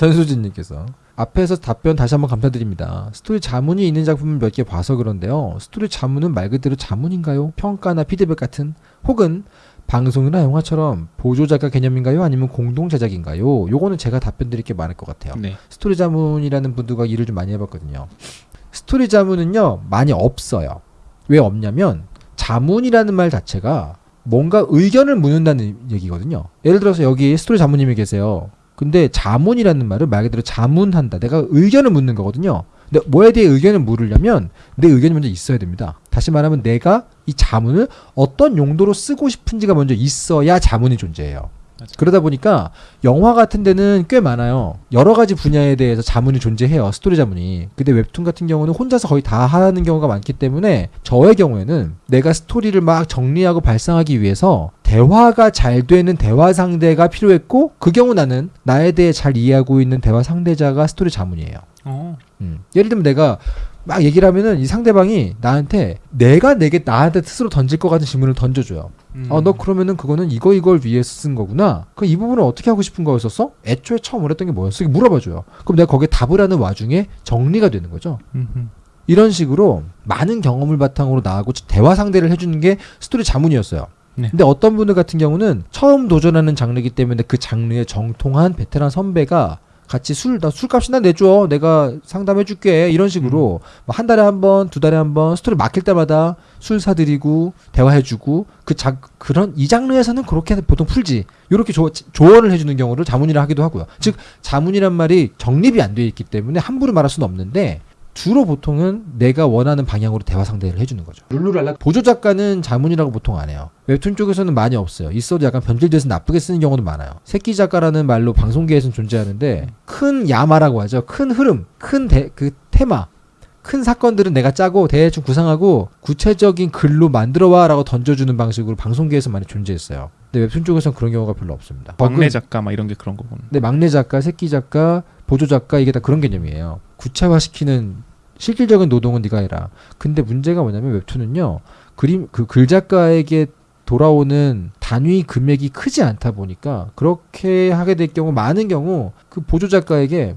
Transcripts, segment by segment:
전수진님께서 앞에서 답변 다시 한번 감사드립니다. 스토리 자문이 있는 작품을 몇 개 봐서 그런데요. 스토리 자문은 말 그대로 자문인가요? 평가나 피드백 같은 혹은 방송이나 영화처럼 보조 작가 개념인가요? 아니면 공동 제작인가요? 요거는 제가 답변 드릴 게 많을 것 같아요. 네. 스토리 자문이라는 분들과 일을 좀 많이 해봤거든요. 스토리 자문은요 많이 없어요. 왜 없냐면 자문이라는 말 자체가 뭔가 의견을 묻는다는 얘기거든요. 예를 들어서 여기 스토리 자문님이 계세요. 근데 자문이라는 말은 말 그대로 자문한다. 내가 의견을 묻는 거거든요. 근데 뭐에 대해 의견을 물으려면 내 의견이 먼저 있어야 됩니다. 다시 말하면 내가 이 자문을 어떤 용도로 쓰고 싶은지가 먼저 있어야 자문이 존재해요. 맞아요. 그러다 보니까 영화 같은 데는 꽤 많아요. 여러 가지 분야에 대해서 자문이 존재해요. 스토리 자문이. 근데 웹툰 같은 경우는 혼자서 거의 다 하는 경우가 많기 때문에 저의 경우에는 내가 스토리를 막 정리하고 발상하기 위해서 대화가 잘 되는 대화 상대가 필요했고 그 경우 나는 나에 대해 잘 이해하고 있는 대화 상대자가 스토리 자문이에요. 어. 음. 예를 들면 내가 막 얘기를 하면은 이 상대방이 나한테 내가 내게 나한테 스스로 던질 것 같은 질문을 던져줘요. 음. 어, 너 그러면은 그거는 이거 이걸 위해서 쓴 거구나. 그 이 부분은 어떻게 하고 싶은 거였었어? 애초에 처음 원했던 게 뭐였어? 이렇게 물어봐줘요. 그럼 내가 거기에 답을 하는 와중에 정리가 되는 거죠. 음흠. 이런 식으로 많은 경험을 바탕으로 나하고 대화 상대를 해주는 게 스토리 자문이었어요. 네. 근데 어떤 분들 같은 경우는 처음 도전하는 장르이기 때문에 그 장르에 정통한 베테랑 선배가 같이 술, 나 술값이나 내줘. 내가 상담해줄게. 이런 식으로 뭐한 달에 한 번, 두 달에 한 번 스토리 맡길 때마다 술 사드리고 대화해주고 그 자, 그런 이 장르에서는 그렇게 보통 풀지. 이렇게 조, 조언을 해주는 경우를 자문이라 하기도 하고요. 즉 자문이란 말이 정립이 안 돼 있기 때문에 함부로 말할 수는 없는데 주로 보통은 내가 원하는 방향으로 대화 상대를 해주는 거죠. 룰루랄라 보조 작가는 자문이라고 보통 안 해요. 웹툰 쪽에서는 많이 없어요. 있어도 약간 변질돼서 나쁘게 쓰는 경우도 많아요. 새끼 작가라는 말로 방송계에서는 존재하는데 큰 야마라고 하죠. 큰 흐름, 큰 그 테마, 큰 사건들은 내가 짜고 대충 구상하고 구체적인 글로 만들어와라고 던져주는 방식으로 방송계에서 많이 존재했어요. 근데 웹툰 쪽에서는 그런 경우가 별로 없습니다. 막내 그- 작가 막 이런 게 그런 거군. 근데 막내 작가, 새끼 작가, 보조 작가 이게 다 그런 개념이에요. 구체화시키는 실질적인 노동은 네가 해라. 근데 문제가 뭐냐면 웹툰은요. 그림 그 글 작가에게 돌아오는 단위 금액이 크지 않다 보니까 그렇게 하게 될 경우 많은 경우 그 보조 작가에게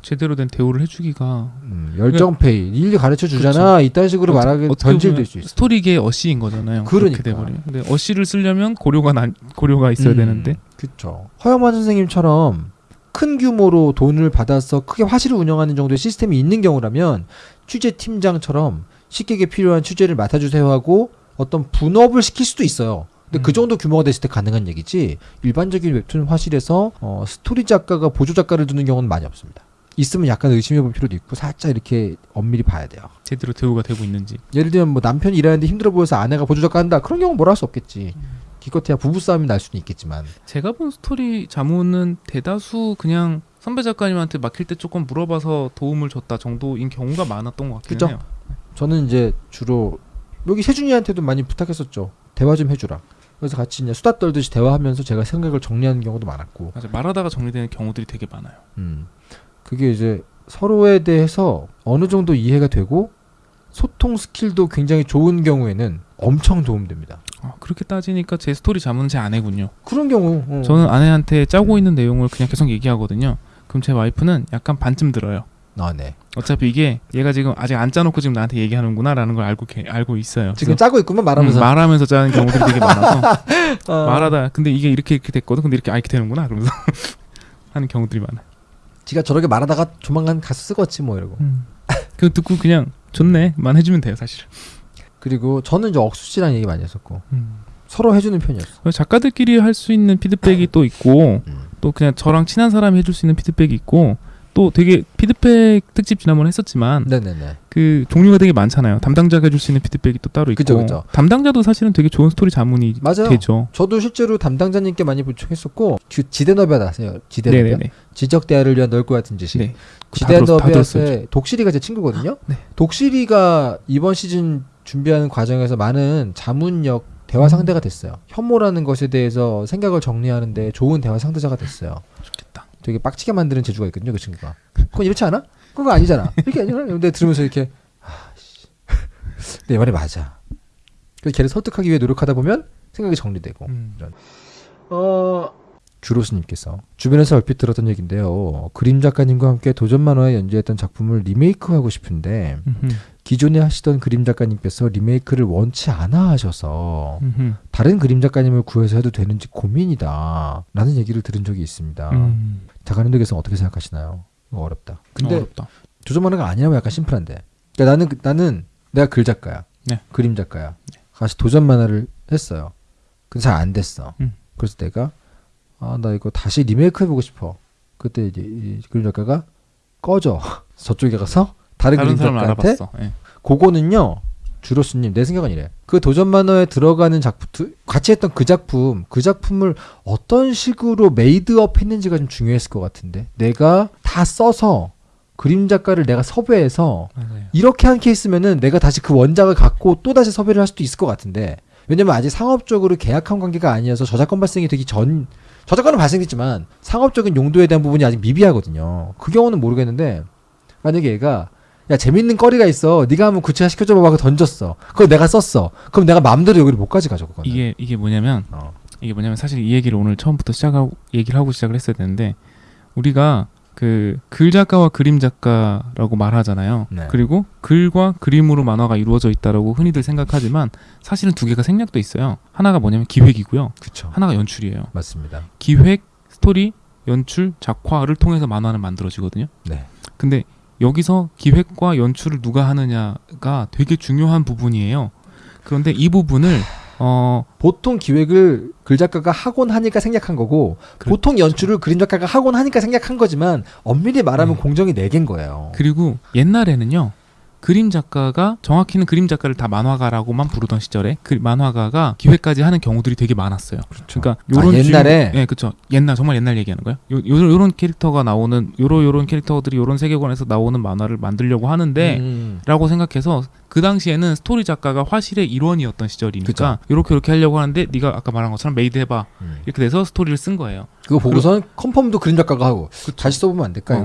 제대로 된 대우를 해주기가 음, 열정 페이 일일이 가르쳐 주잖아 이딴 식으로 어떻게- 말하게 보면 수 있어. 스토리계 어시인 거잖아요. 그러니까. 돼버리면. 근데 어시를 쓰려면 고려가 난 고려가 있어야 음, 되는데. 그렇죠. 허영만 선생님처럼 큰 규모로 돈을 받아서 크게 화실을 운영하는 정도의 시스템이 있는 경우라면 취재 팀장처럼 식객에 필요한 취재를 맡아주세요 하고 어떤 분업을 시킬 수도 있어요. 근데 그 음. 정도 규모가 됐을 때 가능한 얘기지 일반적인 웹툰 화실에서 어, 스토리 작가가 보조 작가를 두는 경우는 많이 없습니다. 있으면 약간 의심해 볼 필요도 있고 살짝 이렇게 엄밀히 봐야 돼요. 제대로 대우가 되고 있는지. 예를 들면 뭐 남편이 일하는데 힘들어 보여서 아내가 보조 작가 한다 그런 경우 는 뭐라 할 수 없겠지. 기껏해야 부부 싸움이 날 수는 있겠지만 제가 본 스토리 자문은 대다수 그냥 선배 작가님한테 맡길 때 조금 물어봐서 도움을 줬다 정도인 경우가 많았던 것 같긴 그죠? 해요. 저는 이제 주로 여기 세준이한테도 많이 부탁했었죠. 대화 좀 해주라. 그래서 같이 이제 수다 떨듯이 대화하면서 제가 생각을 정리하는 경우도 많았고, 맞아 말하다가 정리되는 경우들이 되게 많아요. 음, 그게 이제 서로에 대해서 어느 정도 이해가 되고 소통 스킬도 굉장히 좋은 경우에는 엄청 도움됩니다. 아, 그렇게 따지니까 제 스토리 자문은 제 아내군요. 그런 경우 어. 저는 아내한테 짜고 있는 내용을 그냥 계속 얘기하거든요. 그럼 제 와이프는 약간 반쯤 들어요. 아, 네. 어차피 이게 얘가 지금 아직 안 짜놓고 지금 나한테 얘기하는구나라는 걸 알고 게- 알고 있어요. 지금 짜고 있구만 말하면서 음, 말하면서 짜는 경우들이 되게 많아서 어. 말하다 근데 이게 이렇게 이렇게 됐거든. 근데 이렇게 아 이렇게 되는구나 그러면서 하는 경우들이 많아요. 지가 저렇게 말하다가 조만간 가서 쓰겠지 뭐 이러고. 그 듣고 그냥 좋네만 해주면 돼요 사실. 그리고 저는 이제 억수 씨랑 얘기 많이 했었고 음. 서로 해주는 편이었어. 작가들끼리 할 수 있는 피드백이 또 있고 음. 또 그냥 저랑 친한 사람이 해줄 수 있는 피드백이 있고 또 되게 피드백 특집 지난번에 했었지만 네네네. 그 종류가 되게 많잖아요. 담당자가 해줄 수 있는 피드백이 또 따로 있고 그죠, 그죠. 담당자도 사실은 되게 좋은 스토리 자문이 맞아요. 되죠. 저도 실제로 담당자님께 많이 부탁했었고 그 지대너비아 아세요? 지대너비아? 지적 대화를 위한 넓고 같은 지식. 네. 지대너비아의 독실이가 제 친구거든요. 네. 독실이가 이번 시즌 준비하는 과정에서 많은 자문력 대화 상대가 됐어요. 혐오라는 것에 대해서 생각을 정리하는데 좋은 대화 상대자가 됐어요. 좋겠다. 되게 빡치게 만드는 재주가 있거든요, 그 친구가. 그건 이렇지 않아? 그거 아니잖아. 이렇게 아니잖아. 근데 들으면서 이렇게 아, 씨. 내 말이 맞아. 그래서 걔를 설득하기 위해 노력하다 보면 생각이 정리되고. 음. 어 주로스님께서 주변에서 얼핏 들었던 얘기인데요. 그림 작가님과 함께 도전 만화에 연재했던 작품을 리메이크하고 싶은데 음흠, 기존에 하시던 그림 작가님께서 리메이크를 원치 않아 하셔서 음흠, 다른 그림 작가님을 구해서 해도 되는지 고민이다. 라는 얘기를 들은 적이 있습니다. 음, 작가님들께서 어떻게 생각하시나요? 이거 어렵다. 근데 어렵다. 조전 만화가 아니라면 약간 심플한데. 그러니까 나는 그- 나는 내가 글 작가야. 네. 그림 작가야. 같이 도전 만화를 했어요. 근데 잘 안 됐어. 음. 그래서 내가 아 나 이거 다시 리메이크 해보고 싶어. 그때 이제 이 그림 작가가 꺼져. 저쪽에 가서 다른, 다른 그림 작가한테. 예. 그거는요. 주로스님 내 생각은 이래. 그 도전 만화에 들어가는 작품 두- 같이 했던 그 작품 그 작품을 어떤 식으로 made up 했는지가 좀 중요했을 것 같은데 내가 다 써서 그림 작가를 내가 섭외해서 맞아요. 이렇게 한 케이스면은 내가 다시 그 원작을 갖고 또 다시 섭외를 할 수도 있을 것 같은데 왜냐면 아직 상업적으로 계약한 관계가 아니어서 저작권 발생이 되기 전 저작권은 발생했지만 상업적인 용도에 대한 부분이 아직 미비하거든요. 그 경우는 모르겠는데 만약에 얘가 야 재밌는 거리가 있어. 네가 한번 구체화 시켜줘봐. 하고 던졌어. 그걸 내가 썼어. 그럼 내가 마음대로 여기를 못 가져가죠 그거는. 이게 이게 뭐냐면 어. 이게 뭐냐면 사실 이 얘기를 오늘 처음부터 시작하고 얘기를 하고 시작을 했어야 되는데 우리가 그 글 작가와 그림 작가라고 말하잖아요. 네. 그리고 글과 그림으로 만화가 이루어져 있다라고 흔히들 생각하지만 사실은 두 개가 생략돼 있어요. 하나가 뭐냐면 기획이고요. 그쵸 하나가 연출이에요. 맞습니다 기획, 스토리, 연출, 작화를 통해서 만화는 만들어지거든요. 네 근데 여기서 기획과 연출을 누가 하느냐가 되게 중요한 부분이에요. 그런데 이 부분을 어 보통 기획을 글 작가가 하곤 하니까 생략한 거고 그- 보통 연출을 그림 작가가 하곤 하니까 생략한 거지만 엄밀히 말하면 네. 공정이 네 개인 거예요 그리고 옛날에는요 그림 작가가 정확히는 그림 작가를 다 만화가라고만 부르던 시절에 그 만화가가 기획까지 하는 경우들이 되게 많았어요. 그렇죠. 그러니까 아, 요런 옛날에? 주인공- 예, 그렇죠. 옛날 정말 옛날 얘기하는 거예요. 요, 요 요런 캐릭터가 나오는 요런 요런 캐릭터들이 요런 세계관에서 나오는 만화를 만들려고 하는데 음. 라고 생각해서 그 당시에는 스토리 작가가 화실의 일원이었던 시절이니까 이렇게 이렇게 하려고 하는데 네가 아까 말한 것처럼 made 해봐 음. 이렇게 돼서 스토리를 쓴 거예요. 그거 보고선 confirm도 그림 작가가 하고 그쵸. 다시 써보면 안 될까? 어.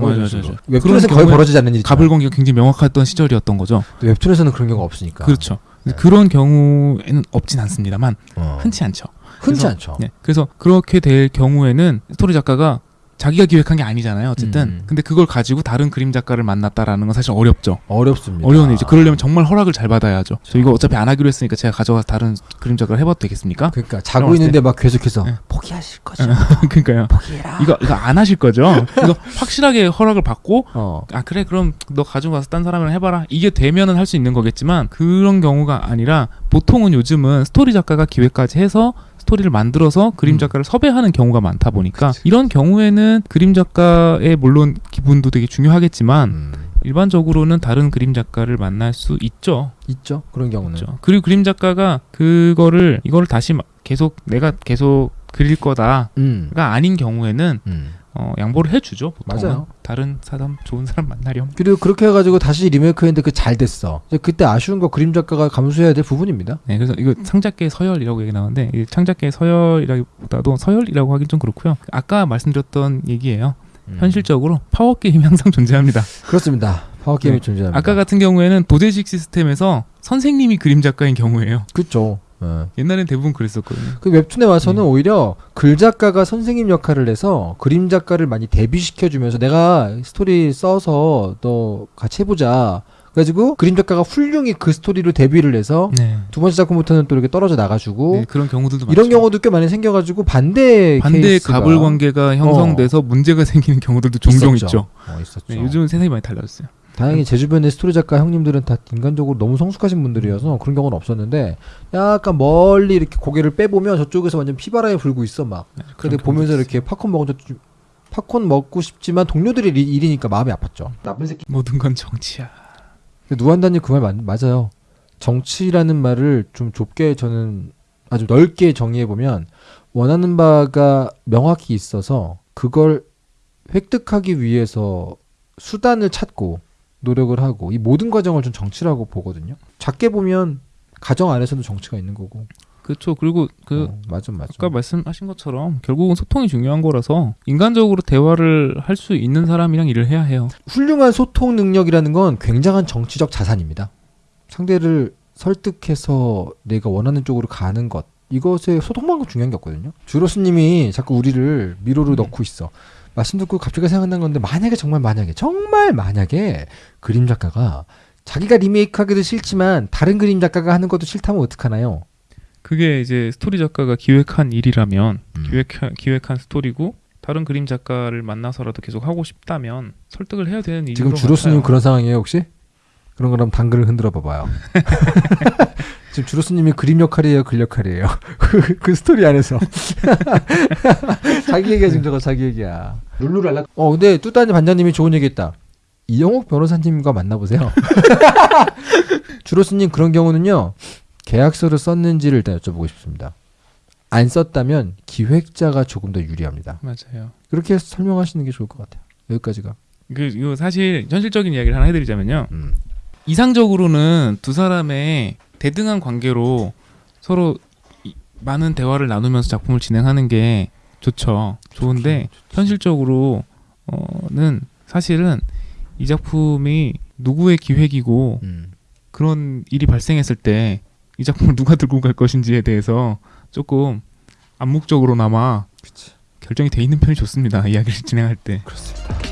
웹툰에서 거의 벌어지지 않는 일이죠. 갑을관계가 굉장히 명확했던 시절이었던 거죠. 웹툰에서는 그런 경우가 없으니까. 그렇죠. 네. 그런 경우에는 없진 않습니다만 어. 흔치 않죠. 흔치 그래서- 않죠. 네. 그래서 그렇게 될 경우에는 스토리 작가가 자기가 기획한 게 아니잖아요. 어쨌든. 음. 근데 그걸 가지고 다른 그림 작가를 만났다라는 건 사실 어렵죠. 어렵습니다. 어려운 일이죠. 그러려면 정말 허락을 잘 받아야죠. 저 이거 어차피 안 하기로 했으니까 제가 가져가서 다른 그림 작가를 해봐도 되겠습니까? 그러니까 자고 있는데 막 계속해서 네. 포기하실 거죠. 그러니까요. 포기해라. 이거 이거 안 하실 거죠? 이거 확실하게 허락을 받고 어. 아 그래 그럼 너 가지고 가서 딴 사람이랑 해봐라 이게 되면은 할 수 있는 거겠지만 그런 경우가 아니라 보통은 요즘은 스토리 작가가 기획까지 해서 스토리를 만들어서 그림 음. 작가를 섭외하는 경우가 많다 보니까 이런 경우에는 그림 작가의 물론 기분도 되게 중요하겠지만 음. 일반적으로는 다른 그림 작가를 만날 수 있죠. 있죠. 그런 경우는. 있죠. 그리고 그림 작가가 그거를 이거를 다시 막 계속 내가 계속 그릴 거다가 음. 아닌 경우에는 음. 어, 양보를 해주죠. 보통은. 맞아요. 다른 사람 좋은 사람 만나렴. 그리고 그렇게 해가지고 다시 리메이크했는데 그 잘 됐어. 이제 그때 아쉬운 거 그림 작가가 감수해야 될 부분입니다. 네, 그래서 이거 창작계의 서열이라고 얘기 나오는데 이 창작계의 서열이라기보다도 서열이라고 하긴 좀 그렇고요. 아까 말씀드렸던 얘기예요. 음. 현실적으로 파워 게임이 항상 존재합니다. 그렇습니다. 파워 게임이 네. 존재합니다. 아까 같은 경우에는 도제식 시스템에서 선생님이 그림 작가인 경우예요. 그렇죠. 예. 옛날엔 대부분 그랬었거든요. 그 웹툰에 와서는 음. 오히려 글 작가가 선생님 역할을 해서 그림 작가를 많이 데뷔시켜 주면서 내가 스토리 써서 너 같이 해보자. 그래가지고 그림 작가가 훌륭히 그 스토리로 데뷔를 해서 네. 두 번째 작품부터는 또 이렇게 떨어져 나가주고 네, 그런 경우들도 이런 많죠. 경우도 꽤 많이 생겨가지고 반대 케이스가 갑을 관계가 형성돼서 문제가 생기는 경우들도 종종 있었죠. 있죠. 어, 있었죠. 네, 요즘은 세상이 많이 달라졌어요. 다행히 제 주변의 스토리 작가 형님들은 다 인간적으로 너무 성숙하신 분들이어서 그런 경우는 없었는데 약간 멀리 이렇게 고개를 빼보면 저쪽에서 완전 피바람이 불고 있어 막. 네, 근데 그런 보면서 이렇게 팝콘 먹은 저 팝콘 먹고 싶지만 동료들이 일- 일이니까 마음이 아팠죠. 나쁜 새끼. 모든 건 정치야. 누한다님 그 말 맞아요. 정치라는 말을 좀 좁게 저는 아주 넓게 정의해 보면 원하는 바가 명확히 있어서 그걸 획득하기 위해서 수단을 찾고 노력을 하고 이 모든 과정을 좀 정치라고 보거든요. 작게 보면 가정 안에서도 정치가 있는 거고. 그렇죠. 그리고 그 어, 맞아 맞아. 아까 말씀하신 것처럼 결국은 소통이 중요한 거라서 인간적으로 대화를 할 수 있는 사람이랑 일을 해야 해요. 훌륭한 소통 능력이라는 건 굉장한 정치적 자산입니다. 상대를 설득해서 내가 원하는 쪽으로 가는 것 이것에 거 중요한 게 없거든요. 주로스님이 자꾸 우리를 미로로 음. 넣고 있어. 말씀 듣고 갑자기 생각난 건데 만약에 정말 만약에 정말 만약에 그림 작가가 자기가 리메이크하기도 싫지만 다른 그림 작가가 하는 것도 싫다면 어떡하나요? 그게 이제 스토리 작가가 기획한 일이라면 음. 기획 기획한 스토리고 다른 그림 작가를 만나서라도 계속 하고 싶다면 설득을 해야 되는 일인 지금 것 주로스님. 그런 상황이에요 혹시? 그런 거라면 당근을 흔들어 봐봐요. 지금 주로스님이 그림 역할이에요, 글 역할이에요. 그, 그 스토리 안에서 자기 얘기야 지금 저거 자기 얘기야. 룰루랄라. 어 근데 뚜따님 반장님이 좋은 얘기했다. 이영옥 변호사님과 만나보세요. 주로스님 그런 경우는요 계약서를 썼는지를 일단 여쭤보고 싶습니다. 안 썼다면 기획자가 조금 더 유리합니다. 맞아요. 그렇게 설명하시는 게 좋을 것 같아요. 여기까지가. 그 이거 사실 현실적인 이야기를 하나 해드리자면요. 음. 이상적으로는 두 사람의 대등한 관계로 서로 이- 많은 대화를 나누면서 작품을 진행하는 게 좋죠. 좋은데 현실적으로는 사실은 이 작품이 누구의 기획이고 음. 그런 일이 발생했을 때 이 작품을 누가 들고 갈 것인지에 대해서 조금 암묵적으로나마 그치. 결정이 돼 있는 편이 좋습니다. 이야기를 진행할 때. 그렇습니다.